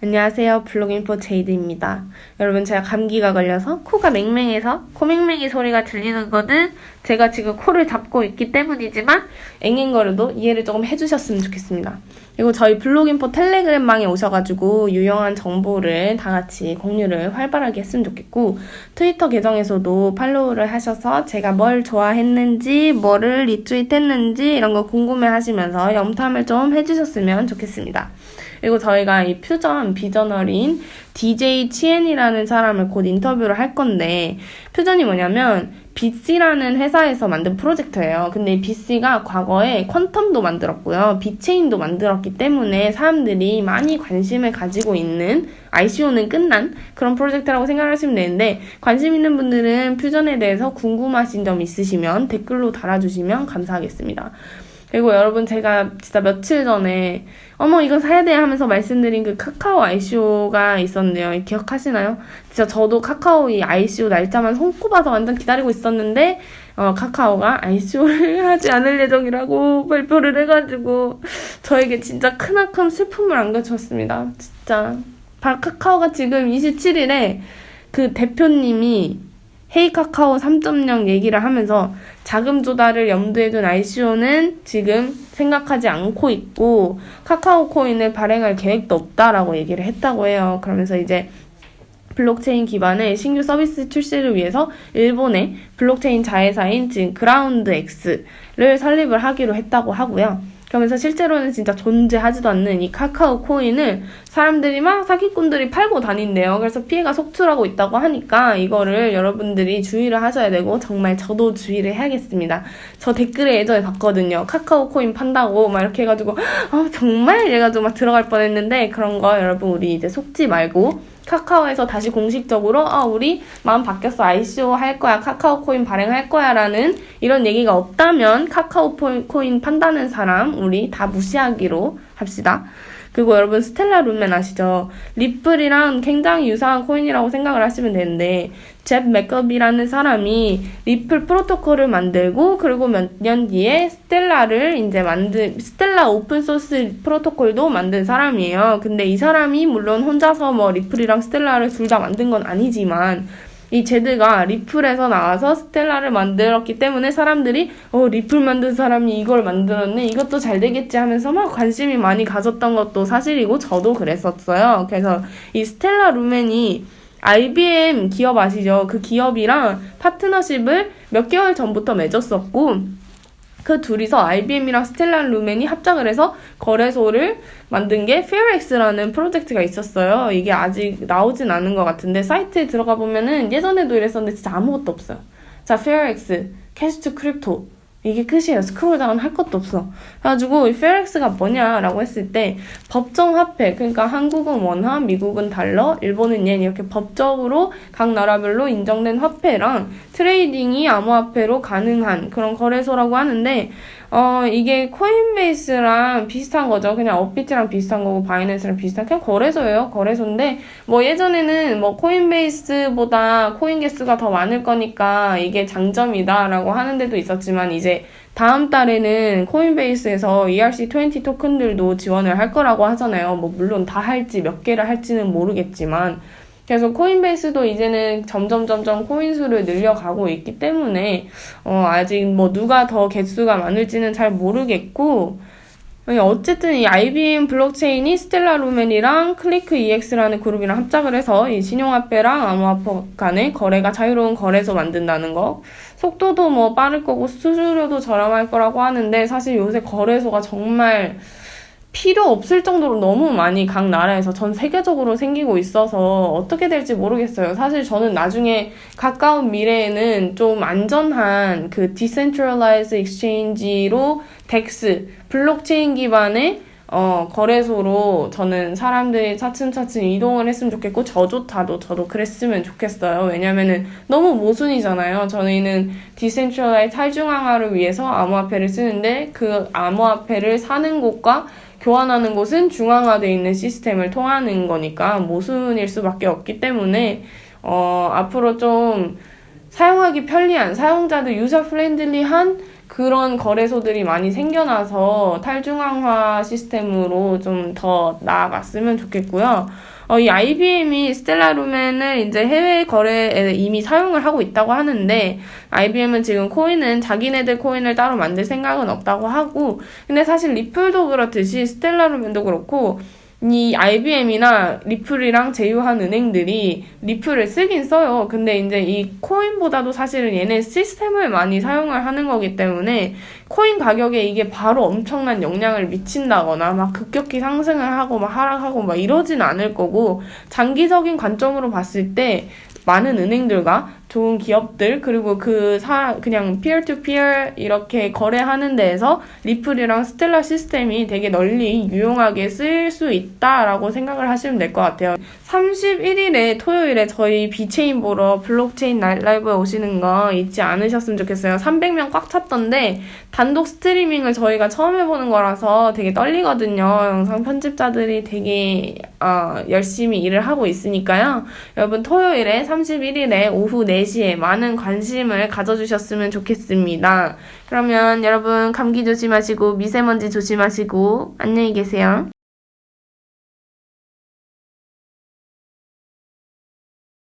안녕하세요. 블록인포 제이드입니다. 여러분, 제가 감기가 걸려서 코가 맹맹해서 코맹맹이 소리가 들리는 거는 제가 지금 코를 잡고 있기 때문이지만 앵앵거려도 이해를 조금 해주셨으면 좋겠습니다. 그리고 저희 블록인포 텔레그램방에 오셔가지고 유용한 정보를 다 같이 공유를 활발하게 했으면 좋겠고 트위터 계정에서도 팔로우를 하셔서 제가 뭘 좋아했는지 뭐를 리트윗했는지 이런 거 궁금해 하시면서 염탐을 좀 해주셨으면 좋겠습니다. 그리고 저희가 이 퓨전 비저널인 DJ 치엔이라는 사람을 곧 인터뷰를 할 건데 퓨전이 뭐냐면 비씨라는 회사에서 만든 프로젝트예요. 근데 이 비씨가 과거에 퀀텀도 만들었고요. 비체인도 만들었기 때문에 사람들이 많이 관심을 가지고 있는 ICO는 끝난 그런 프로젝트라고 생각하시면 되는데 관심 있는 분들은 퓨전에 대해서 궁금하신 점 있으시면 댓글로 달아주시면 감사하겠습니다. 그리고 여러분 제가 진짜 며칠 전에 어머 이거 사야 돼 하면서 말씀드린 그 카카오 ICO가 있었는데요. 기억하시나요? 진짜 저도 카카오 이 ICO 날짜만 손꼽아서 완전 기다리고 있었는데 어, 카카오가 ICO를 하지 않을 예정이라고 발표를 해가지고 저에게 진짜 크나큰 슬픔을 안겨주었습니다. 진짜 카카오가 지금 27일에 그 대표님이 헤이 카카오 3.0 얘기를 하면서 자금 조달을 염두에 둔 ICO는 지금 생각하지 않고 있고 카카오 코인을 발행할 계획도 없다라고 얘기를 했다고 해요. 그러면서 이제 블록체인 기반의 신규 서비스 출시를 위해서 일본의 블록체인 자회사인 지금 그라운드 X를 설립을 하기로 했다고 하고요. 그러면서 실제로는 진짜 존재하지도 않는 이 카카오 코인을 사람들이 막 사기꾼들이 팔고 다닌대요. 그래서 피해가 속출하고 있다고 하니까 이거를 여러분들이 주의를 하셔야 되고 정말 저도 주의를 해야겠습니다. 저 댓글에 예전에 봤거든요. 카카오 코인 판다고 막 이렇게 해가지고 아 정말 이래가지고 막 들어갈 뻔했는데 그런 거 여러분 우리 이제 속지 말고 카카오에서 다시 공식적으로 아 우리 마음 바뀌었어. ICO 할 거야. 카카오 코인 발행할 거야 라는 이런 얘기가 없다면 카카오 코인 판다는 사람 우리 다 무시하기로 합시다. 그리고 여러분 스텔라 루멘 아시죠? 리플이랑 굉장히 유사한 코인이라고 생각을 하시면 되는데 제드 맥케일럽이라는 사람이 리플 프로토콜을 만들고 그리고 몇 년 뒤에 스텔라를 이제 만든 스텔라 오픈 소스 프로토콜도 만든 사람이에요. 근데 이 사람이 물론 혼자서 뭐 리플이랑 스텔라를 둘 다 만든 건 아니지만 이 제드가 리플에서 나와서 스텔라를 만들었기 때문에 사람들이 어 리플 만든 사람이 이걸 만들었네 이것도 잘 되겠지 하면서 막 관심이 많이 가졌던 것도 사실이고 저도 그랬었어요. 그래서 이 스텔라 루멘이 IBM 기업 아시죠? 그 기업이랑 파트너십을 몇 개월 전부터 맺었었고 그 둘이서 IBM이랑 스텔라 루멘이 합작을 해서 거래소를 만든 게 FairX라는 프로젝트가 있었어요. 이게 아직 나오진 않은 것 같은데 사이트에 들어가 보면은 예전에도 이랬었는데 진짜 아무것도 없어요. 자, FairX, cash to crypto 이게 끝이에요. scroll down 할 것도 없어. 그래가지고 이 FairX가 뭐냐라고 했을 때 법정 화폐 그러니까 한국은 원화, 미국은 달러, 일본은 엔 이렇게 법적으로 각 나라별로 인정된 화폐랑 trading이 암호화폐로 가능한 그런 거래소라고 하는데 어, 이게 코인베이스랑 비슷한 거죠. 그냥 업비트랑 비슷한 거고, 바이낸스랑 비슷한, 그냥 거래소예요. 거래소인데, 뭐 예전에는 뭐 코인베이스보다 코인 개수가 더 많을 거니까 이게 장점이다라고 하는 데도 있었지만, 이제 다음 달에는 코인베이스에서 ERC20 토큰들도 지원을 할 거라고 하잖아요. 뭐 물론 다 할지 몇 개를 할지는 모르겠지만, 그래서 코인베이스도 이제는 점점 점점 코인 수를 늘려가고 있기 때문에 어, 아직 뭐 누가 더 개수가 많을지는 잘 모르겠고 어쨌든 이 IBM 블록체인이 스텔라 루멘이랑 KlickEx라는 그룹이랑 합작을 해서 이 신용화폐랑 암호화폐 간의 거래가 자유로운 거래소 만든다는 거. 속도도 뭐 빠를 거고 수수료도 저렴할 거라고 하는데 사실 요새 거래소가 정말 필요 없을 정도로 너무 많이 각 나라에서 전 세계적으로 생기고 있어서 어떻게 될지 모르겠어요. 사실 저는 나중에 가까운 미래에는 좀 안전한 그 decentralized exchange로 DEX 블록체인 기반의 어, 거래소로 저는 사람들이 차츰차츰 이동을 했으면 좋겠고, 저조차도 저도 그랬으면 좋겠어요. 왜냐면은 너무 모순이잖아요. 저희는 decentralize 탈중앙화를 위해서 암호화폐를 쓰는데, 그 암호화폐를 사는 곳과 교환하는 곳은 중앙화되어 있는 시스템을 통하는 거니까 모순일 수밖에 없기 때문에 어, 앞으로 좀 사용하기 편리한 사용자들 user friendly한 그런 거래소들이 많이 생겨나서 탈중앙화 시스템으로 좀 더 나아갔으면 좋겠고요. 어, 이 IBM이 스텔라 루멘을 이제 해외 거래에 이미 사용을 하고 있다고 하는데, IBM은 지금 코인은 자기네들 코인을 따로 만들 생각은 없다고 하고, 근데 사실 리플도 그렇듯이 스텔라 루멘도 그렇고, 이 IBM이나 리플이랑 제휴한 은행들이 리플을 쓰긴 써요. 근데 이제 이 코인보다도 사실은 얘네 시스템을 많이 사용을 하는 거기 때문에 코인 가격에 이게 바로 엄청난 영향을 미친다거나 막 급격히 상승을 하고 막 하락하고 막 이러진 않을 거고 장기적인 관점으로 봤을 때 많은 은행들과 좋은 기업들 그리고 그 사 그냥 peer to peer 이렇게 거래하는 데에서 리플이랑 스텔라 시스템이 되게 널리 유용하게 쓰일 수 있다라고 생각을 하시면 될 것 같아요. 31일에 토요일에 저희 비체인 보러 블록체인 날 라이브에 오시는 거 잊지 않으셨으면 좋겠어요. 300명 꽉 찼던데 단독 스트리밍을 저희가 처음 해보는 거라서 되게 떨리거든요. 영상 편집자들이 되게 어, 열심히 일을 하고 있으니까요. 여러분 토요일에 31일에 오후 4시에 많은 관심을 가져주셨으면 좋겠습니다. 그러면 여러분 감기 조심하시고 미세먼지 조심하시고 안녕히 계세요.